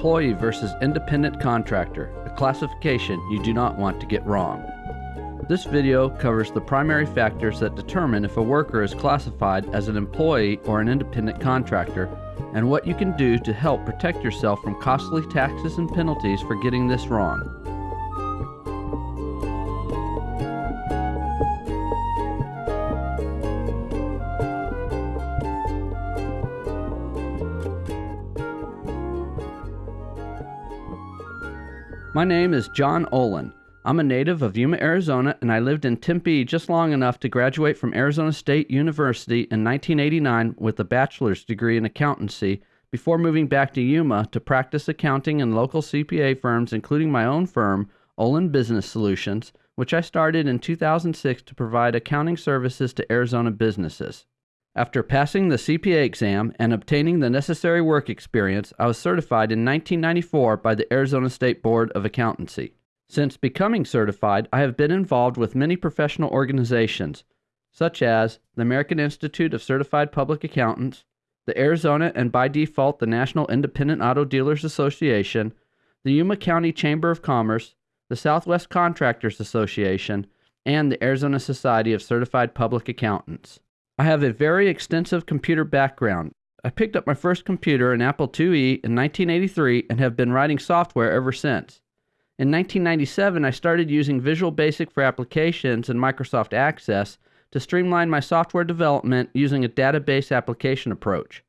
employee versus independent contractor, a classification you do not want to get wrong. This video covers the primary factors that determine if a worker is classified as an employee or an independent contractor and what you can do to help protect yourself from costly taxes and penalties for getting this wrong. My name is John Olin. I'm a native of Yuma, Arizona, and I lived in Tempe just long enough to graduate from Arizona State University in 1989 with a bachelor's degree in accountancy before moving back to Yuma to practice accounting in local CPA firms, including my own firm, Olin Business Solutions, which I started in 2006 to provide accounting services to Arizona businesses. After passing the CPA exam and obtaining the necessary work experience, I was certified in 1994 by the Arizona State Board of Accountancy. Since becoming certified, I have been involved with many professional organizations, such as the American Institute of Certified Public Accountants, the Arizona and by default the National Independent Auto Dealers Association, the Yuma County Chamber of Commerce, the Southwest Contractors Association, and the Arizona Society of Certified Public Accountants. I have a very extensive computer background. I picked up my first computer, an Apple IIe, in 1983 and have been writing software ever since. In 1997, I started using Visual Basic for applications and Microsoft Access to streamline my software development using a database application approach.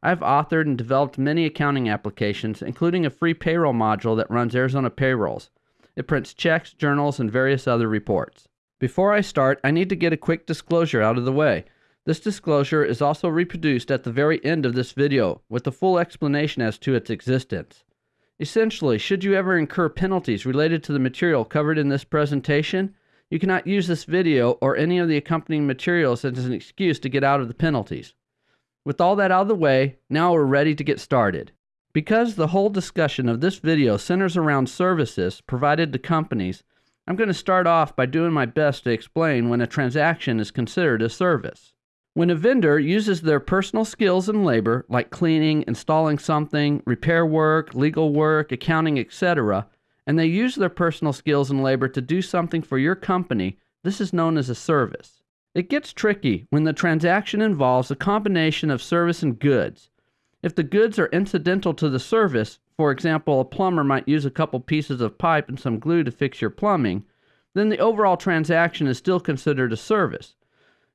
I've authored and developed many accounting applications, including a free payroll module that runs Arizona payrolls. It prints checks, journals, and various other reports. Before I start, I need to get a quick disclosure out of the way. This disclosure is also reproduced at the very end of this video with a full explanation as to its existence. Essentially, should you ever incur penalties related to the material covered in this presentation, you cannot use this video or any of the accompanying materials as an excuse to get out of the penalties. With all that out of the way, now we're ready to get started. Because the whole discussion of this video centers around services provided to companies, I'm going to start off by doing my best to explain when a transaction is considered a service. When a vendor uses their personal skills and labor, like cleaning, installing something, repair work, legal work, accounting, etc., and they use their personal skills and labor to do something for your company, this is known as a service. It gets tricky when the transaction involves a combination of service and goods. If the goods are incidental to the service, for example, a plumber might use a couple pieces of pipe and some glue to fix your plumbing, then the overall transaction is still considered a service.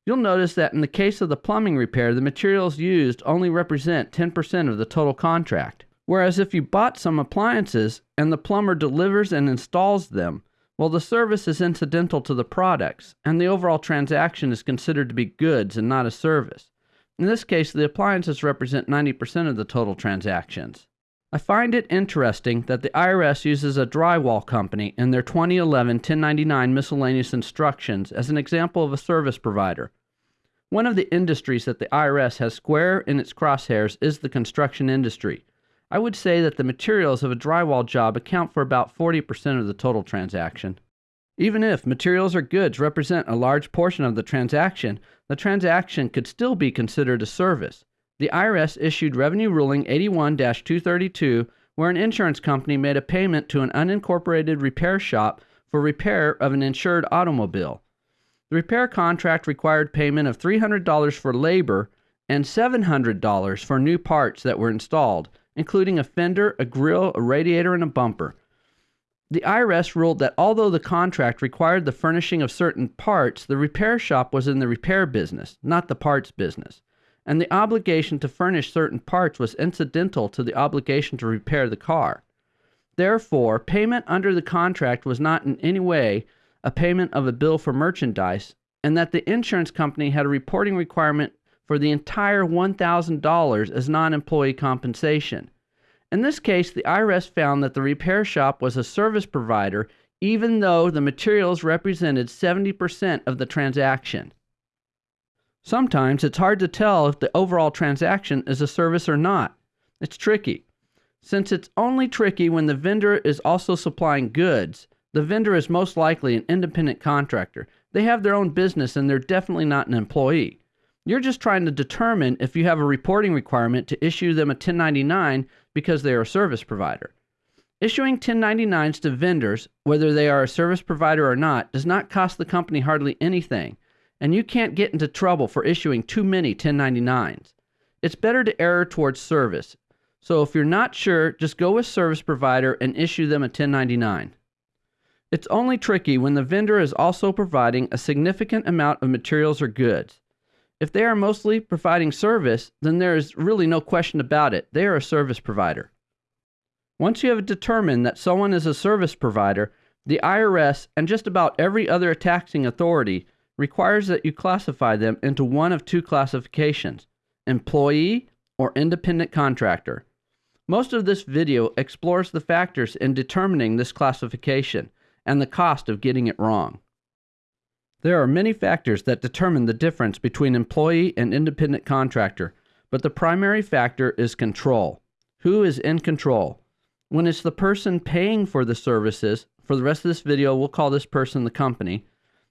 You'll notice that in the case of the plumbing repair, the materials used only represent 10% of the total contract. Whereas if you bought some appliances and the plumber delivers and installs them, well, the service is incidental to the products, and the overall transaction is considered to be goods and not a service. In this case, the appliances represent 90% of the total transactions. I find it interesting that the IRS uses a drywall company in their 2011 1099 miscellaneous instructions as an example of a service provider. One of the industries that the IRS has square in its crosshairs is the construction industry. I would say that the materials of a drywall job account for about 40% of the total transaction. Even if materials or goods represent a large portion of the transaction, the transaction could still be considered a service. The IRS issued Revenue Ruling 81 232, where an insurance company made a payment to an unincorporated repair shop for repair of an insured automobile. The repair contract required payment of $300 for labor and $700 for new parts that were installed, including a fender, a grill, a radiator, and a bumper. The IRS ruled that although the contract required the furnishing of certain parts, the repair shop was in the repair business, not the parts business and the obligation to furnish certain parts was incidental to the obligation to repair the car. Therefore, payment under the contract was not in any way a payment of a bill for merchandise, and that the insurance company had a reporting requirement for the entire $1,000 as non employee compensation. In this case, the IRS found that the repair shop was a service provider even though the materials represented 70% of the transaction. Sometimes it's hard to tell if the overall transaction is a service or not. It's tricky. Since it's only tricky when the vendor is also supplying goods, the vendor is most likely an independent contractor. They have their own business and they're definitely not an employee. You're just trying to determine if you have a reporting requirement to issue them a 1099 because they are a service provider. Issuing 1099s to vendors, whether they are a service provider or not, does not cost the company hardly anything, and you can't get into trouble for issuing too many 1099s. It's better to err towards service. So if you're not sure, just go with service provider and issue them a 1099. It's only tricky when the vendor is also providing a significant amount of materials or goods. If they are mostly providing service, then there is really no question about it. They are a service provider. Once you have determined that someone is a service provider, the IRS and just about every other taxing authority requires that you classify them into one of two classifications employee or independent contractor. Most of this video explores the factors in determining this classification and the cost of getting it wrong. There are many factors that determine the difference between employee and independent contractor, but the primary factor is control. Who is in control? When it's the person paying for the services, for the rest of this video, we'll call this person the company.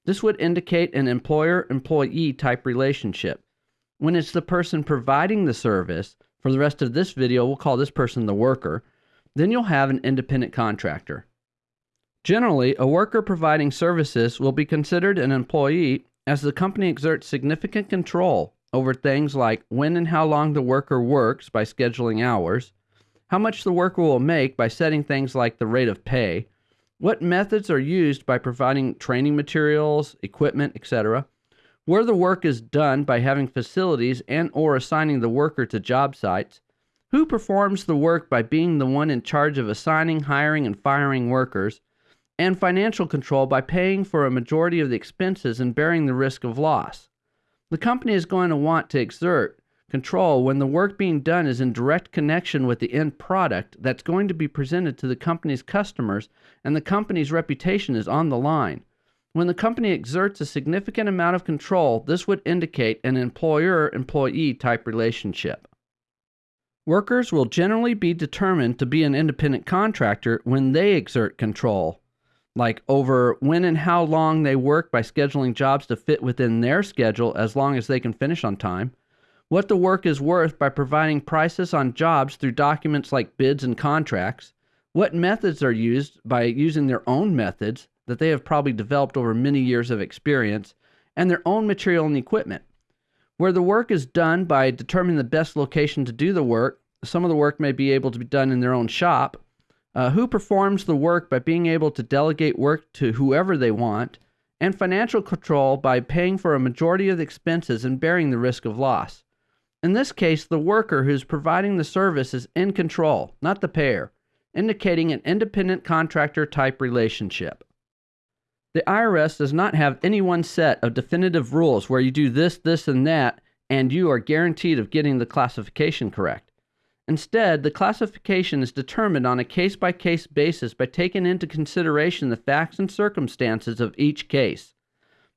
This would indicate an employer employee type relationship. When it's the person providing the service, for the rest of this video, we'll call this person the worker, then you'll have an independent contractor. Generally, a worker providing services will be considered an employee as the company exerts significant control over things like when and how long the worker works by scheduling hours, how much the worker will make by setting things like the rate of pay, what methods are used by providing training materials, equipment, etc., where the work is done by having facilities and or assigning the worker to job sites, who performs the work by being the one in charge of assigning, hiring, and firing workers, and financial control by paying for a majority of the expenses and bearing the risk of loss. The company is going to want to exert control when the work being done is in direct connection with the end product that's going to be presented to the company's customers and the company's reputation is on the line. When the company exerts a significant amount of control, this would indicate an employer employee type relationship. Workers will generally be determined to be an independent contractor when they exert control, like over when and how long they work by scheduling jobs to fit within their schedule as long as they can finish on time, what the work is worth by providing prices on jobs through documents like bids and contracts, what methods are used by using their own methods that they have probably developed over many years of experience, and their own material and equipment. Where the work is done by determining the best location to do the work, some of the work may be able to be done in their own shop. Uh, who performs the work by being able to delegate work to whoever they want, and financial control by paying for a majority of the expenses and bearing the risk of loss. In this case, the worker who's providing the service is in control, not the payer, indicating an independent contractor type relationship. The IRS does not have any one set of definitive rules where you do this, this, and that, and you are guaranteed of getting the classification correct. Instead, the classification is determined on a case by case basis by taking into consideration the facts and circumstances of each case.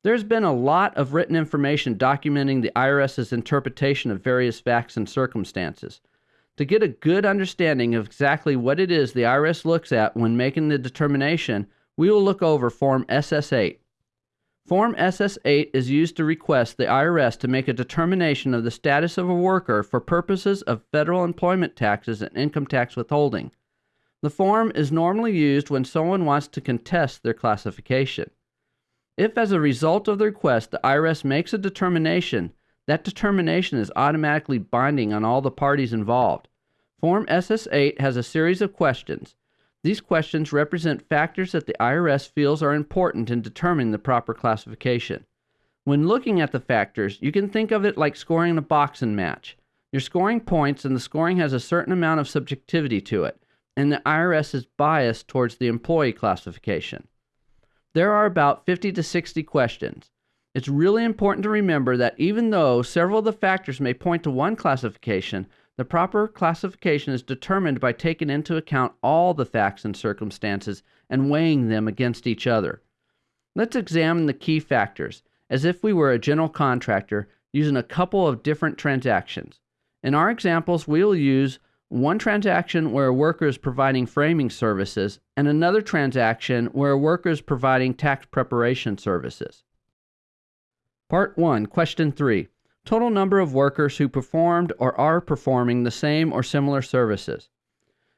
There's been a lot of written information documenting the IRS's interpretation of various facts and circumstances. To get a good understanding of exactly what it is the IRS looks at when making the determination, we will look over Form SS8. Form SS8 is used to request the IRS to make a determination of the status of a worker for purposes of federal employment taxes and income tax withholding. The form is normally used when someone wants to contest their classification. If, as a result of the request, the IRS makes a determination, that determination is automatically binding on all the parties involved. Form SS8 has a series of questions. These questions represent factors that the IRS feels are important in determining the proper classification. When looking at the factors, you can think of it like scoring a boxing match. You're scoring points, and the scoring has a certain amount of subjectivity to it, and the IRS is biased towards the employee classification. There are about 50 to 60 questions. It's really important to remember that even though several of the factors may point to one classification, the proper classification is determined by taking into account all the facts and circumstances and weighing them against each other. Let's examine the key factors as if we were a general contractor using a couple of different transactions. In our examples, we'll use one transaction where a worker is providing framing services and another transaction where a worker is providing tax preparation services. Part 1, Question 3 Total number of workers who performed or are performing the same or similar services.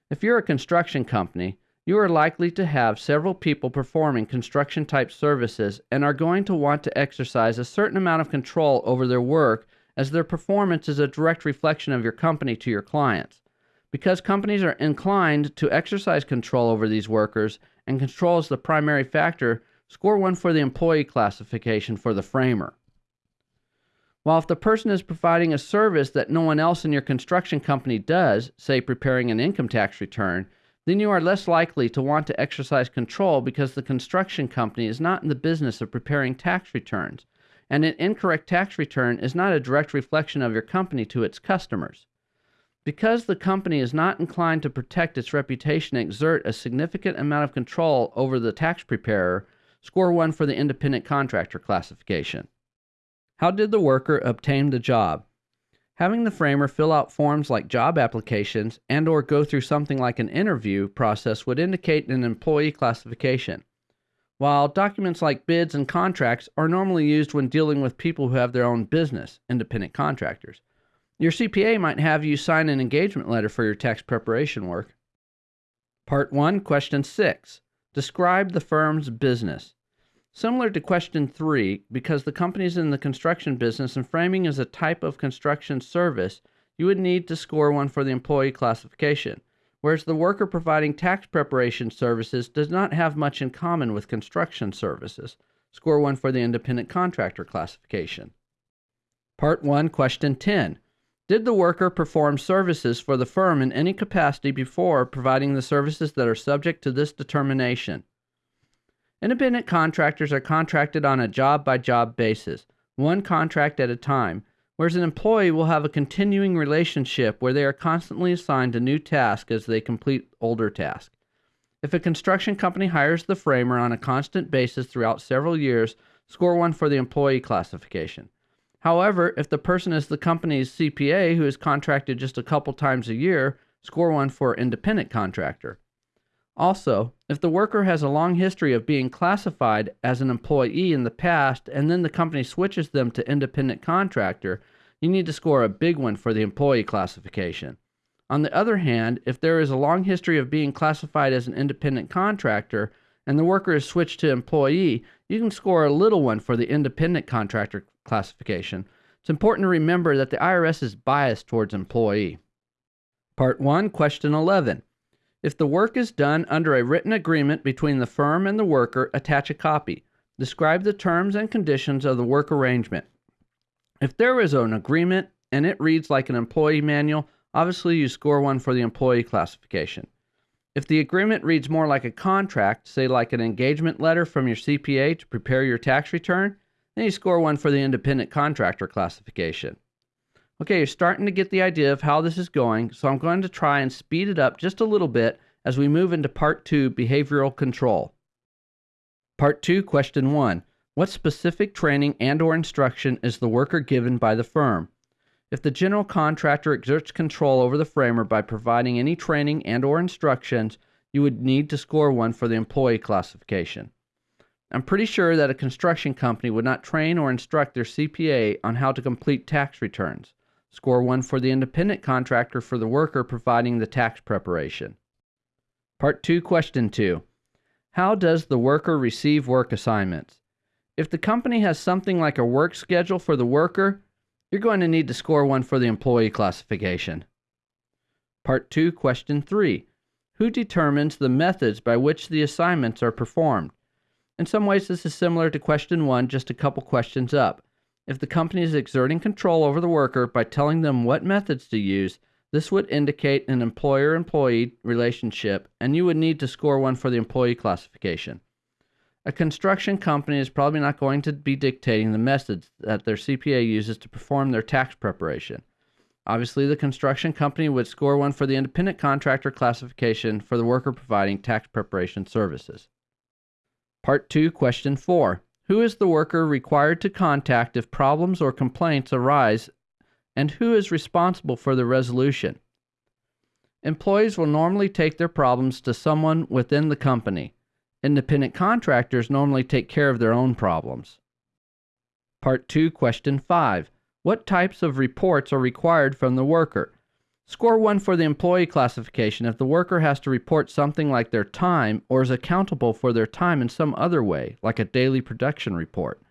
If you're a construction company, you are likely to have several people performing construction type services and are going to want to exercise a certain amount of control over their work as their performance is a direct reflection of your company to your clients. Because companies are inclined to exercise control over these workers and control is the primary factor, score one for the employee classification for the framer. While if the person is providing a service that no one else in your construction company does, say preparing an income tax return, then you are less likely to want to exercise control because the construction company is not in the business of preparing tax returns, and an incorrect tax return is not a direct reflection of your company to its customers. Because the company is not inclined to protect its reputation and exert a significant amount of control over the tax preparer, score one for the independent contractor classification. How did the worker obtain the job? Having the framer fill out forms like job applications and or go through something like an interview process would indicate an employee classification. While documents like bids and contracts are normally used when dealing with people who have their own business, independent contractors, your CPA might have you sign an engagement letter for your tax preparation work. Part 1, Question 6. Describe the firm's business. Similar to question three, because the company is in the construction business and framing is a type of construction service, you would need to score one for the employee classification, whereas the worker providing tax preparation services does not have much in common with construction services. Score one for the independent contractor classification. Part 1, Question 10. Did the worker perform services for the firm in any capacity before providing the services that are subject to this determination? Independent contractors are contracted on a job by job basis, one contract at a time, whereas an employee will have a continuing relationship where they are constantly assigned a new task as they complete older tasks. If a construction company hires the framer on a constant basis throughout several years, score one for the employee classification. However, if the person is the company's CPA who is contracted just a couple times a year, score one for independent contractor. Also, if the worker has a long history of being classified as an employee in the past and then the company switches them to independent contractor, you need to score a big one for the employee classification. On the other hand, if there is a long history of being classified as an independent contractor and the worker is switched to employee, you can score a little one for the independent contractor classification. It's important to remember that the IRS is biased towards employee. Part 1, Question 11. If the work is done under a written agreement between the firm and the worker, attach a copy. Describe the terms and conditions of the work arrangement. If there is an agreement and it reads like an employee manual, obviously you score one for the employee classification. If the agreement reads more like a contract, say like an engagement letter from your CPA to prepare your tax return, then you score one for the independent contractor classification. Okay, you're starting to get the idea of how this is going, so I'm going to try and speed it up just a little bit as we move into part two behavioral control. Part two, question one What specific training and or instruction is the worker given by the firm? If the general contractor exerts control over the framer by providing any training and or instructions, you would need to score one for the employee classification. I'm pretty sure that a construction company would not train or instruct their CPA on how to complete tax returns. Score one for the independent contractor for the worker providing the tax preparation. Part 2, Question 2. How does the worker receive work assignments? If the company has something like a work schedule for the worker, you're going to need to score one for the employee classification. Part 2, Question 3. Who determines the methods by which the assignments are performed? In some ways, this is similar to question 1, just a couple questions up. If the company is exerting control over the worker by telling them what methods to use, this would indicate an employer employee relationship, and you would need to score one for the employee classification. A construction company is probably not going to be dictating the methods that their CPA uses to perform their tax preparation. Obviously, the construction company would score one for the independent contractor classification for the worker providing tax preparation services. Part 2, Question 4. Who is the worker required to contact if problems or complaints arise, and who is responsible for the resolution? Employees will normally take their problems to someone within the company. Independent contractors normally take care of their own problems. Part 2, Question 5. What types of reports are required from the worker? Score 1 for the employee classification if the worker has to report something like their time or is accountable for their time in some other way, like a daily production report.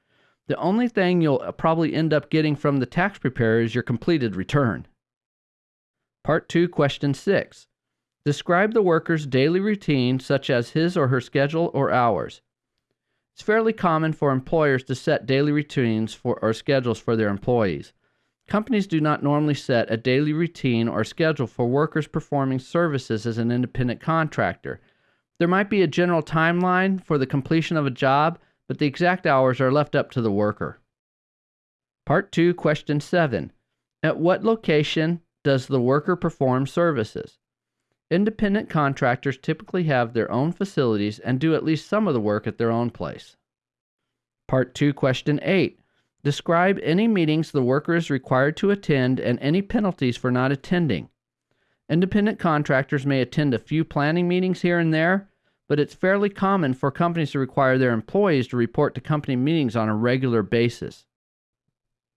The only thing you'll uh, probably end up getting from the tax preparer is your completed return. Part 2, Question 6. Describe the worker's daily routine, such as his or her schedule or hours. It's fairly common for employers to set daily routines for, or schedules for their employees. Companies do not normally set a daily routine or schedule for workers performing services as an independent contractor. There might be a general timeline for the completion of a job, but the exact hours are left up to the worker. Part 2, Question 7. At what location does the worker perform services? Independent contractors typically have their own facilities and do at least some of the work at their own place. Part 2, Question 8. Describe any meetings the worker is required to attend and any penalties for not attending. Independent contractors may attend a few planning meetings here and there, but it's fairly common for companies to require their employees to report to company meetings on a regular basis.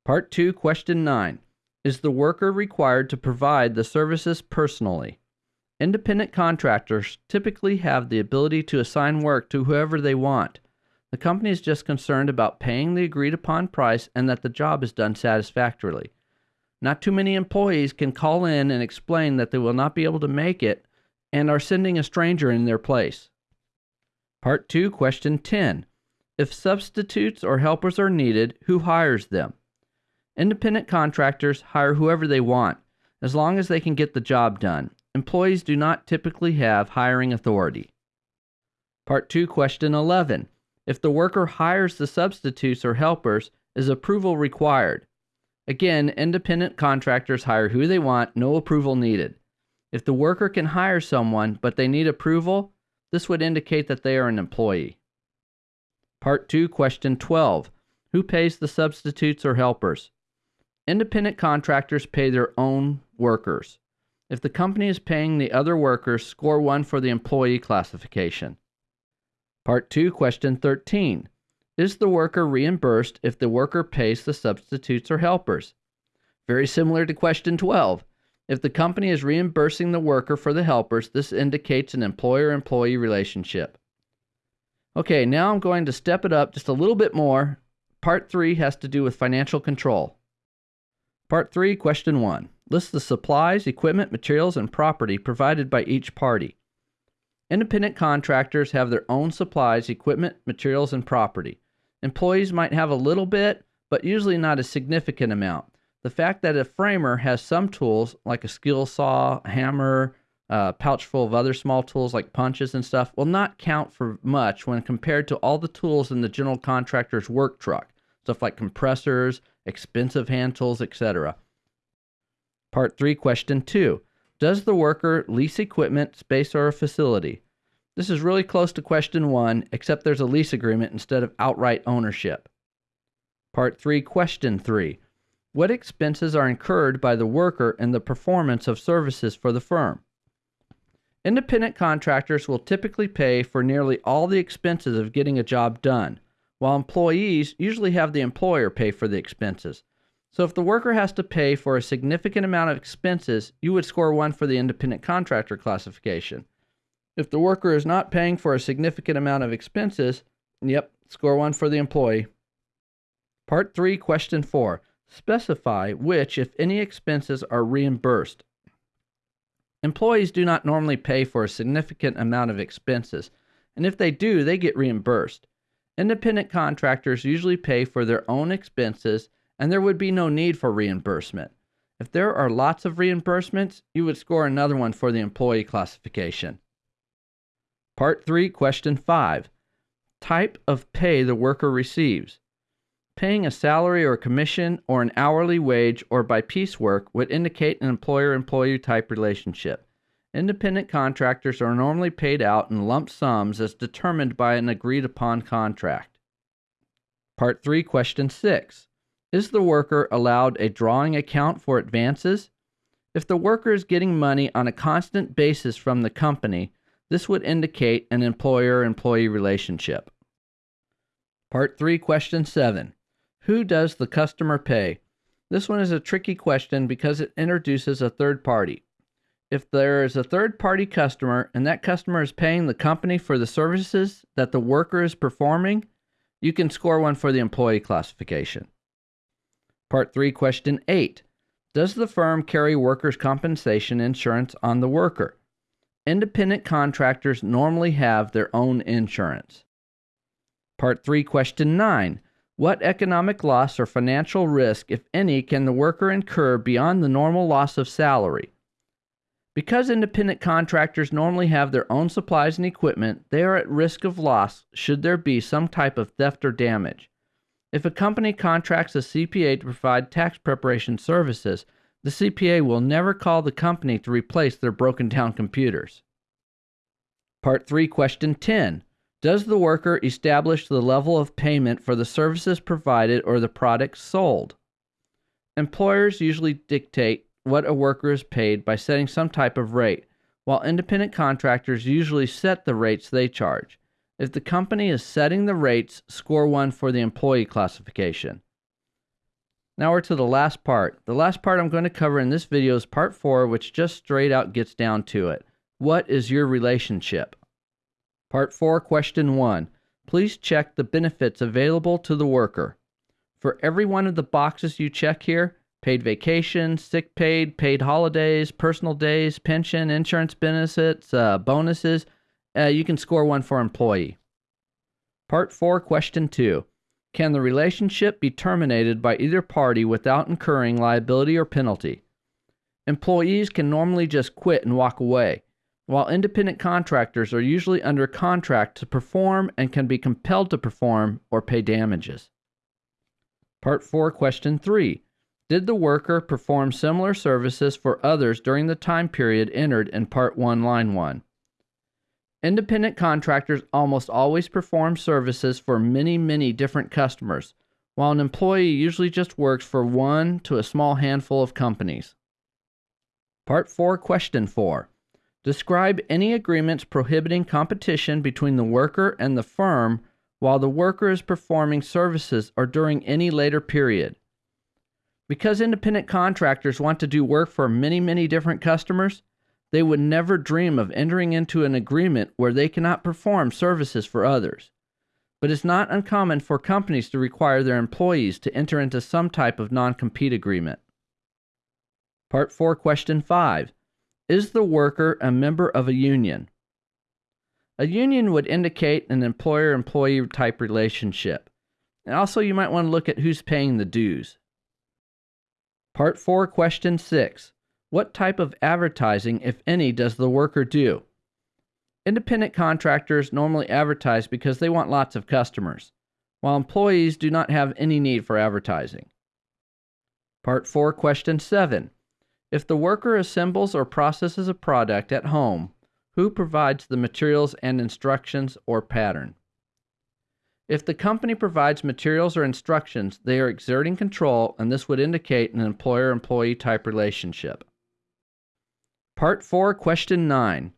Part 2, Question 9. Is the worker required to provide the services personally? Independent contractors typically have the ability to assign work to whoever they want. The company is just concerned about paying the agreed upon price and that the job is done satisfactorily. Not too many employees can call in and explain that they will not be able to make it and are sending a stranger in their place. Part 2, Question 10. If substitutes or helpers are needed, who hires them? Independent contractors hire whoever they want, as long as they can get the job done. Employees do not typically have hiring authority. Part 2, Question 11. If the worker hires the substitutes or helpers, is approval required? Again, independent contractors hire who they want, no approval needed. If the worker can hire someone but they need approval, this would indicate that they are an employee. Part 2, Question 12. Who pays the substitutes or helpers? Independent contractors pay their own workers. If the company is paying the other workers, score 1 for the employee classification. Part 2, Question 13. Is the worker reimbursed if the worker pays the substitutes or helpers? Very similar to Question 12. If the company is reimbursing the worker for the helpers, this indicates an employer employee relationship. Okay, now I'm going to step it up just a little bit more. Part 3 has to do with financial control. Part 3, Question 1. List the supplies, equipment, materials, and property provided by each party. Independent contractors have their own supplies, equipment, materials, and property. Employees might have a little bit, but usually not a significant amount. The fact that a framer has some tools, like a skill saw, hammer, a pouch full of other small tools like punches and stuff, will not count for much when compared to all the tools in the general contractor's work truck, stuff like compressors, expensive hand tools, etc. Part 3, Question 2. Does the worker lease equipment, space, or a facility? This is really close to question one, except there's a lease agreement instead of outright ownership. Part 3, Question 3. What expenses are incurred by the worker in the performance of services for the firm? Independent contractors will typically pay for nearly all the expenses of getting a job done, while employees usually have the employer pay for the expenses. So if the worker has to pay for a significant amount of expenses, you would score one for the independent contractor classification. If the worker is not paying for a significant amount of expenses, yep, score one for the employee. Part 3, Question 4. Specify which, if any, expenses are reimbursed. Employees do not normally pay for a significant amount of expenses, and if they do, they get reimbursed. Independent contractors usually pay for their own expenses and there would be no need for reimbursement. If there are lots of reimbursements, you would score another one for the employee classification. Part 3, Question 5. Type of pay the worker receives. Paying a salary or commission or an hourly wage or by piecework would indicate an employer employee type relationship. Independent contractors are normally paid out in lump sums as determined by an agreed upon contract. Part 3, Question 6. Is the worker allowed a drawing account for advances? If the worker is getting money on a constant basis from the company, this would indicate an employer employee relationship. Part 3, Question 7. Who does the customer pay? This one is a tricky question because it introduces a third party. if there is a third party customer and that customer is paying the company for the services that the worker is performing, you can score one for the employee classification. Part 3, Question 8 Does the firm carry workers' compensation insurance on the worker? Independent contractors normally have their own insurance. Part 3, Question 9 What economic loss or financial risk, if any, can the worker incur beyond the normal loss of salary? Because independent contractors normally have their own supplies and equipment, they are at risk of loss should there be some type of theft or damage. If a company contracts a CPA to provide tax preparation services, the CPA will never call the company to replace their broken down computers. Part 3, Question 10. Does the worker establish the level of payment for the services provided or the products sold? Employers usually dictate what a worker is paid by setting some type of rate, while independent contractors usually set the rates they charge. If the company is setting the rates, score one for the employee classification. Now we're to the last part. The last part I'm going to cover in this video is part four, which just straight out gets down to it. What is your relationship? Part four, question one. Please check the benefits available to the worker. For every one of the boxes you check here, paid vacation, sick paid, paid holidays, personal days, pension, insurance benefits, uh, bonuses. Uh, you can score one for employee. Part 4, Question 2. Can the relationship be terminated by either party without incurring liability or penalty? Employees can normally just quit and walk away, while independent contractors are usually under contract to perform and can be compelled to perform or pay damages. Part 4, Question 3. Did the worker perform similar services for others during the time period entered in Part 1, Line 1? Independent contractors almost always perform services for many, many different customers, while an employee usually just works for one to a small handful of companies. Part 4, Question 4. Describe any agreements prohibiting competition between the worker and the firm while the worker is performing services or during any later period. Because independent contractors want to do work for many, many different customers, they would never dream of entering into an agreement where they cannot perform services for others. But it's not uncommon for companies to require their employees to enter into some type of non compete agreement. Part 4, Question 5 Is the worker a member of a union? A union would indicate an employer employee type relationship. And also, you might want to look at who's paying the dues. Part 4, Question 6. What type of advertising, if any, does the worker do? Independent contractors normally advertise because they want lots of customers, while employees do not have any need for advertising. Part 4, Question 7. If the worker assembles or processes a product at home, who provides the materials and instructions or pattern? If the company provides materials or instructions, they are exerting control, and this would indicate an employer employee type relationship. Part 4, Question 9.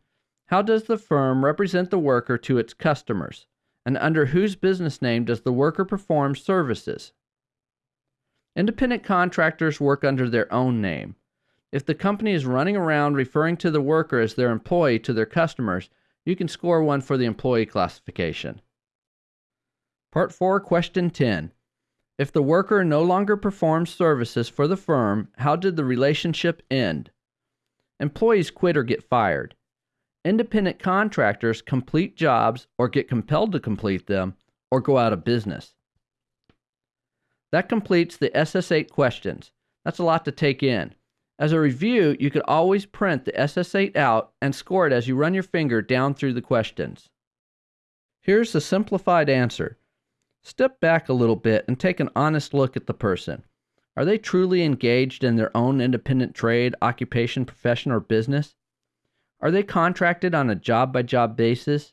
How does the firm represent the worker to its customers, and under whose business name does the worker perform services? Independent contractors work under their own name. If the company is running around referring to the worker as their employee to their customers, you can score one for the employee classification. Part 4, Question 10. If the worker no longer performs services for the firm, how did the relationship end? Employees quit or get fired. Independent contractors complete jobs or get compelled to complete them or go out of business. That completes the SS8 questions. That's a lot to take in. As a review, you could always print the SS8 out and score it as you run your finger down through the questions. Here's the simplified answer. Step back a little bit and take an honest look at the person. Are they truly engaged in their own independent trade, occupation, profession, or business? Are they contracted on a job by job basis?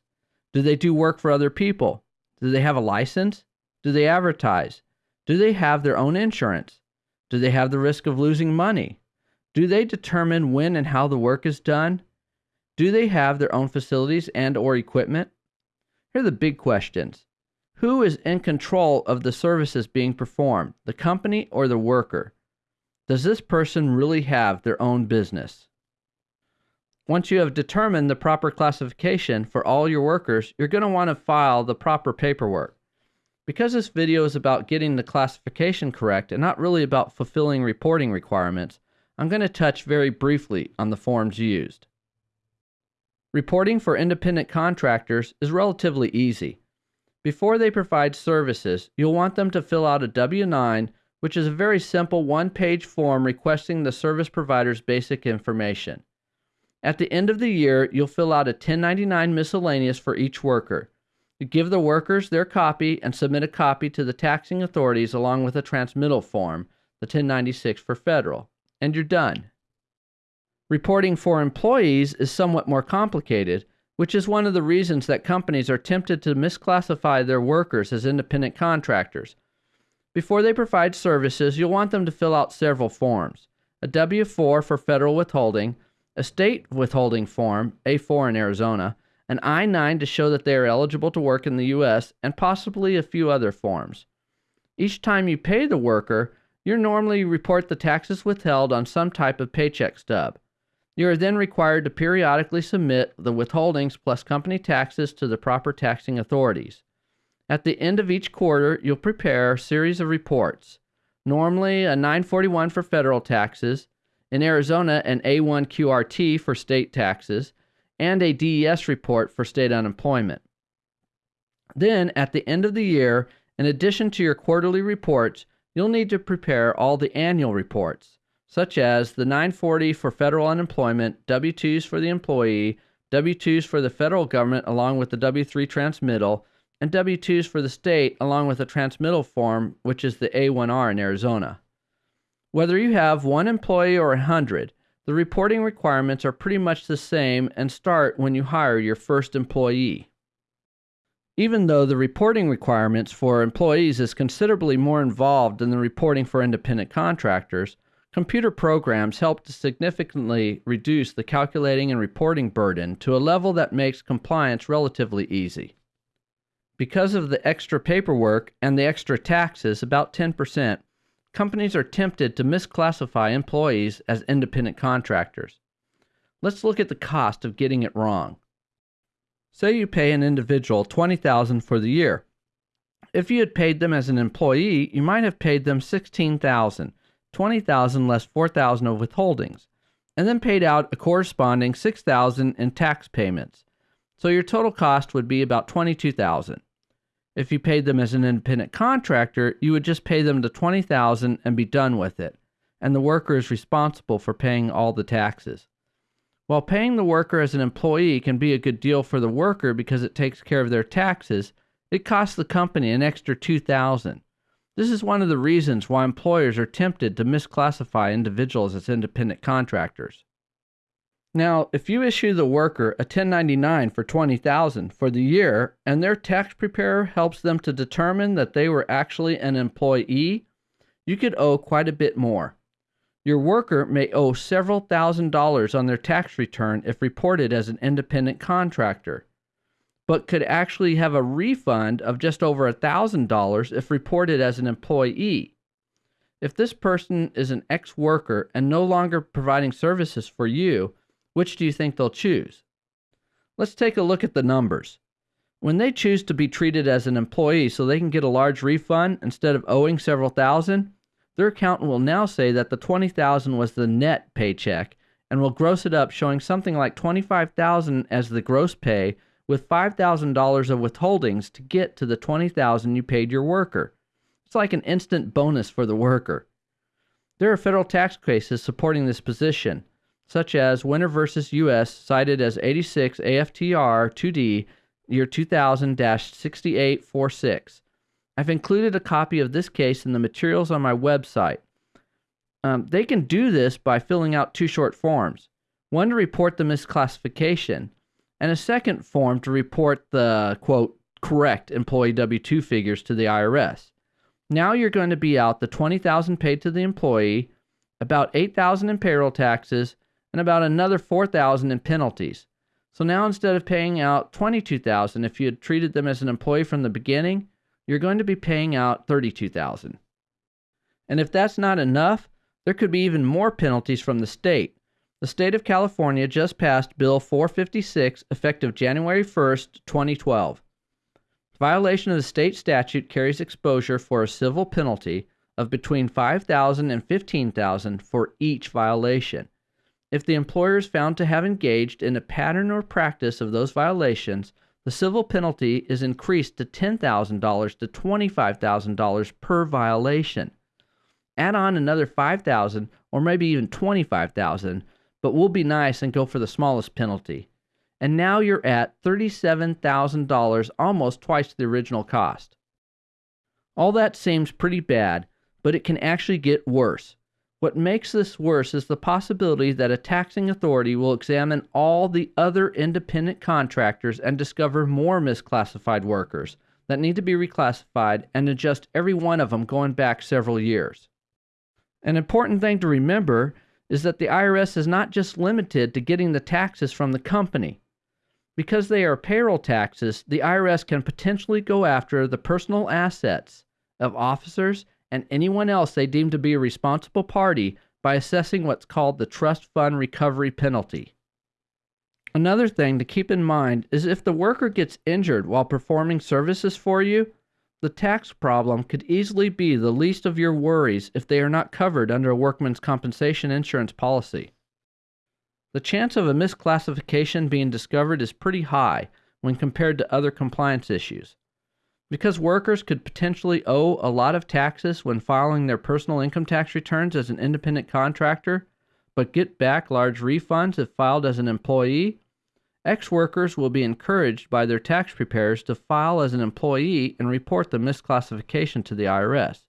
Do they do work for other people? Do they have a license? Do they advertise? Do they have their own insurance? Do they have the risk of losing money? Do they determine when and how the work is done? Do they have their own facilities and or equipment? Here are the big questions. Who is in control of the services being performed, the company or the worker? Does this person really have their own business? once you have determined the proper classification for all your workers, you're going to want to file the proper paperwork. Because this video is about getting the classification correct and not really about fulfilling reporting requirements, I'm going to touch very briefly on the forms used. Reporting for independent contractors is relatively easy. Before they provide services, you'll want them to fill out a W-9, which is a very simple one-page form requesting the service provider's basic information. At the end of the year, you'll fill out a 1099 miscellaneous for each worker. You give the workers their copy and submit a copy to the taxing authorities along with a transmittal form, the 1096 for federal, and you're done. Reporting for employees is somewhat more complicated, which is one of the reasons that companies are tempted to misclassify their workers as independent contractors. Before they provide services, you'll want them to fill out several forms a W 4 for federal withholding, a state withholding form, A4 in Arizona, an I 9 to show that they are eligible to work in the U.S., and possibly a few other forms. Each time you pay the worker, you normally report the taxes withheld on some type of paycheck stub. You are then required to periodically submit the withholdings plus company taxes to the proper taxing authorities. At the end of each quarter, you'll prepare a series of reports. Normally, a 941 for federal taxes, in Arizona, an A1 QRT for state taxes, and a DES report for state unemployment. Then, at the end of the year, in addition to your quarterly reports, you'll need to prepare all the annual reports, such as the 940 for federal unemployment, W 2s for the employee, W 2s for the federal government along with the W 3 transmittal, and W 2s for the state along with a transmittal form, which is the A1R in Arizona. Whether you have one employee or a hundred, the reporting requirements are pretty much the same and start when you hire your first employee. Even though the reporting requirements for employees is considerably more involved than the reporting for independent contractors, computer programs help to significantly reduce the calculating and reporting burden to a level that makes compliance relatively easy. Because of the extra paperwork and the extra taxes, about 10%, companies are tempted to misclassify employees as independent contractors. Let's look at the cost of getting it wrong. Say you pay an individual $20,000 for the year. If you had paid them as an employee, you might have paid them $16,000, 20,000 less 4,000 of withholdings, and then paid out a corresponding 6,000 in tax payments. So your total cost would be about 22,000. If you paid them as an independent contractor, you would just pay them the 20000 and be done with it, and the worker is responsible for paying all the taxes. While paying the worker as an employee can be a good deal for the worker because it takes care of their taxes, it costs the company an extra 2000 This is one of the reasons why employers are tempted to misclassify individuals as independent contractors. Now, if you issue the worker a 1099 for 20000 for the year and their tax preparer helps them to determine that they were actually an employee, you could owe quite a bit more. Your worker may owe several thousand dollars on their tax return if reported as an independent contractor, but could actually have a refund of just over a thousand dollars if reported as an employee. If this person is an ex worker and no longer providing services for you, which do you think they'll choose? Let's take a look at the numbers. When they choose to be treated as an employee so they can get a large refund instead of owing several thousand, their accountant will now say that the 20,000 was the net paycheck and will gross it up showing something like 25,000 as the gross pay with $5,000 of withholdings to get to the 20,000 you paid your worker. It's like an instant bonus for the worker. There are federal tax cases supporting this position, such as Winter versus U.S., cited as 86 AFTR 2D, year 2000 6846. I've included a copy of this case in the materials on my website. Um, they can do this by filling out two short forms one to report the misclassification, and a second form to report the quote correct employee W 2 figures to the IRS. Now you're going to be out the 20000 paid to the employee, about 8000 in payroll taxes, and about another 4000 in penalties. So now instead of paying out 22000 if you had treated them as an employee from the beginning, you're going to be paying out 32000 And if that's not enough, there could be even more penalties from the state. The state of California just passed Bill 456 effective January 1, 2012. Violation of the state statute carries exposure for a civil penalty of between 5000 and 15000 for each violation. If the employer is found to have engaged in a pattern or practice of those violations, the civil penalty is increased to $10,000 to $25,000 per violation. Add on another 5,000 or maybe even 25,000, but we'll be nice and go for the smallest penalty. And now you're at $37,000, almost twice the original cost. All that seems pretty bad, but it can actually get worse. What makes this worse is the possibility that a taxing authority will examine all the other independent contractors and discover more misclassified workers that need to be reclassified and adjust every one of them going back several years. An important thing to remember is that the IRS is not just limited to getting the taxes from the company. Because they are payroll taxes, the IRS can potentially go after the personal assets of officers and anyone else they deem to be a responsible party by assessing what's called the trust fund recovery penalty. Another thing to keep in mind is if the worker gets injured while performing services for you, the tax problem could easily be the least of your worries if they are not covered under a workman's compensation insurance policy. The chance of a misclassification being discovered is pretty high when compared to other compliance issues. Because workers could potentially owe a lot of taxes when filing their personal income tax returns as an independent contractor, but get back large refunds if filed as an employee, ex workers will be encouraged by their tax preparers to file as an employee and report the misclassification to the IRS.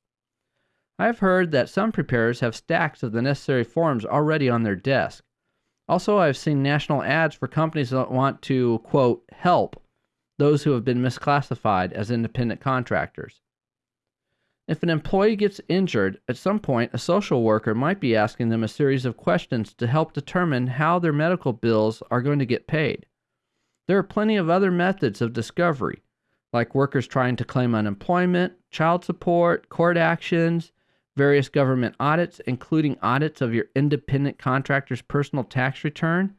I have heard that some preparers have stacks of the necessary forms already on their desk. Also, I've seen national ads for companies that want to, quote, help those who have been misclassified as independent contractors. If an employee gets injured, at some point a social worker might be asking them a series of questions to help determine how their medical bills are going to get paid. There are plenty of other methods of discovery, like workers trying to claim unemployment, child support, court actions, various government audits, including audits of your independent contractor's personal tax return,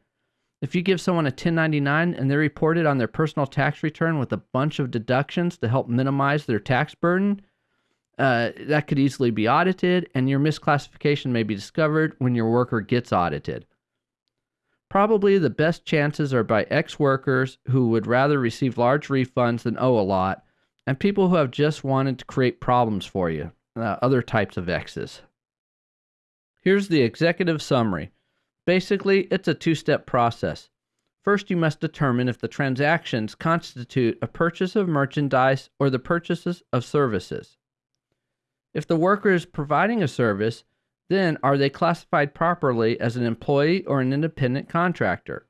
if you give someone a 1099 and they report it on their personal tax return with a bunch of deductions to help minimize their tax burden, uh, that could easily be audited, and your misclassification may be discovered when your worker gets audited. Probably the best chances are by ex workers who would rather receive large refunds than owe a lot, and people who have just wanted to create problems for you, uh, other types of exes. Here's the executive summary. Basically, it's a two step process. First, you must determine if the transactions constitute a purchase of merchandise or the purchases of services. If the worker is providing a service, then are they classified properly as an employee or an independent contractor?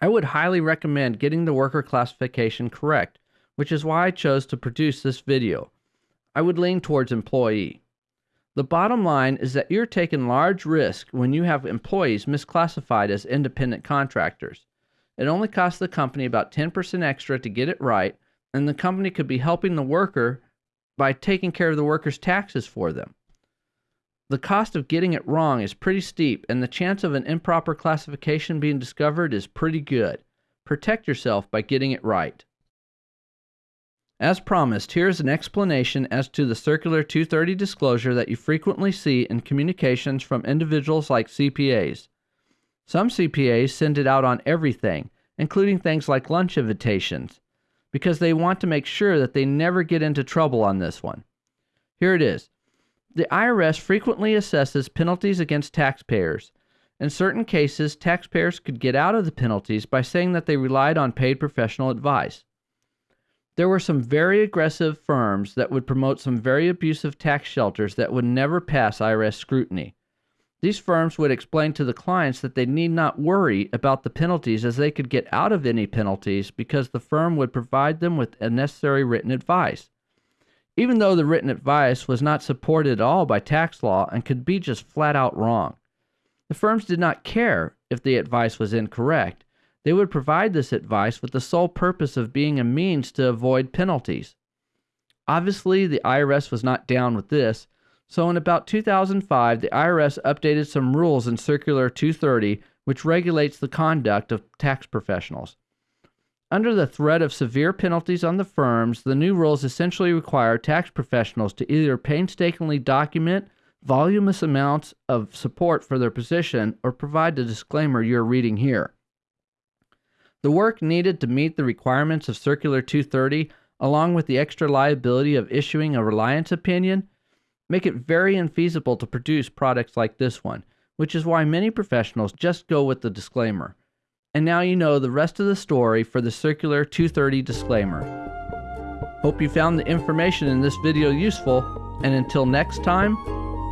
I would highly recommend getting the worker classification correct, which is why I chose to produce this video. I would lean towards employee. The bottom line is that you're taking large risk when you have employees misclassified as independent contractors. It only costs the company about 10% extra to get it right, and the company could be helping the worker by taking care of the worker's taxes for them. The cost of getting it wrong is pretty steep, and the chance of an improper classification being discovered is pretty good. Protect yourself by getting it right. As promised, here is an explanation as to the Circular 230 disclosure that you frequently see in communications from individuals like CPAs. Some CPAs send it out on everything, including things like lunch invitations, because they want to make sure that they never get into trouble on this one. Here it is. The IRS frequently assesses penalties against taxpayers. In certain cases, taxpayers could get out of the penalties by saying that they relied on paid professional advice there were some very aggressive firms that would promote some very abusive tax shelters that would never pass IRS scrutiny. These firms would explain to the clients that they need not worry about the penalties as they could get out of any penalties because the firm would provide them with a necessary written advice. Even though the written advice was not supported at all by tax law and could be just flat out wrong. The firms did not care if the advice was incorrect they would provide this advice with the sole purpose of being a means to avoid penalties. Obviously, the IRS was not down with this, So, in about 2005, the IRS updated some rules in Circular 230, which regulates the conduct of tax professionals. Under the threat of severe penalties on the firms, the new rules essentially require tax professionals to either painstakingly document voluminous amounts of support for their position or provide the disclaimer you're reading here. The work needed to meet the requirements of Circular 230, along with the extra liability of issuing a reliance opinion, make it very infeasible to produce products like this one, which is why many professionals just go with the disclaimer. And now you know the rest of the story for the Circular 230 disclaimer. Hope you found the information in this video useful, and until next time,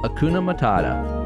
Hakuna Matata.